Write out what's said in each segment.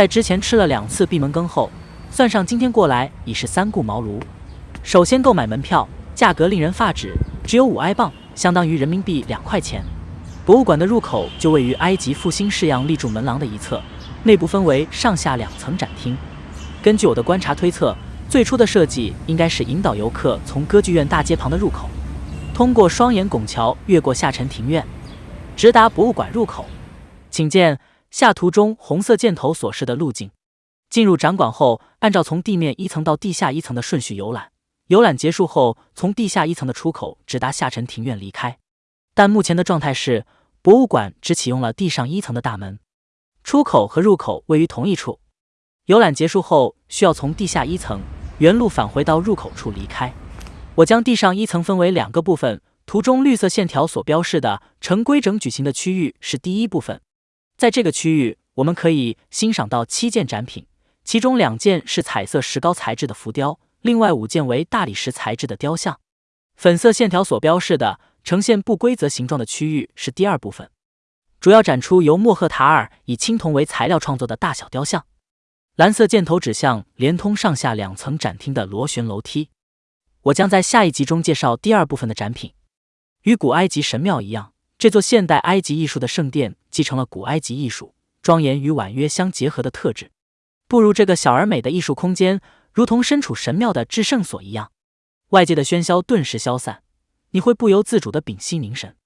在之前吃了两次闭门羹后，算上今天过来已是三顾茅庐。首先购买门票，价格令人发指，只有五埃镑，相当于人民币两块钱。博物馆的入口就位于埃及复兴式样立柱门廊的一侧，内部分为上下两层展厅。根据我的观察推测，最初的设计应该是引导游客从歌剧院大街旁的入口，通过双檐拱桥越过下沉庭院，直达博物馆入口。请见下图中红色箭头所示的路径。进入展馆后，按照从地面一层到地下一层的顺序游览。游览结束后，从地下一层的出口直达下沉庭院离开。但目前的状态是，博物馆只启用了地上一层的大门，出口和入口位于同一处。游览结束后，需要从地下一层原路返回到入口处离开。我将地上一层分为两个部分，图中绿色线条所标示的呈规整矩形的区域是第一部分。在这个区域，我们可以欣赏到七件展品，其中两件是彩色石膏材质的浮雕，另外五件为大理石材质的雕像。粉色线条所标示的呈现不规则形状的区域是第二部分，主要展出由莫赫塔尔以青铜为材料创作的大小雕像。蓝色箭头指向连通上下两层展厅的螺旋楼梯。我将在下一集中介绍第二部分的展品。与古埃及神庙一样。这座现代埃及艺术的圣殿继承了古埃及艺术庄严与婉约相结合的特质。步入这个小而美的艺术空间，如同身处神庙的至圣所一样，外界的喧嚣顿时消散，你会不由自主的屏息凝神，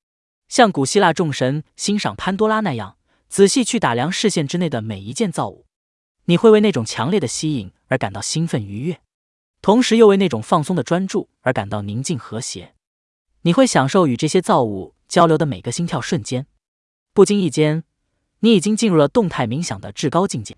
像古希腊众神欣赏潘多拉那样，仔细去打量视线之内的每一件造物。你会为那种强烈的吸引而感到兴奋愉悦，同时又为那种放松的专注而感到宁静和谐。你会享受与这些造物。交流的每个心跳瞬间，不经意间，你已经进入了动态冥想的至高境界。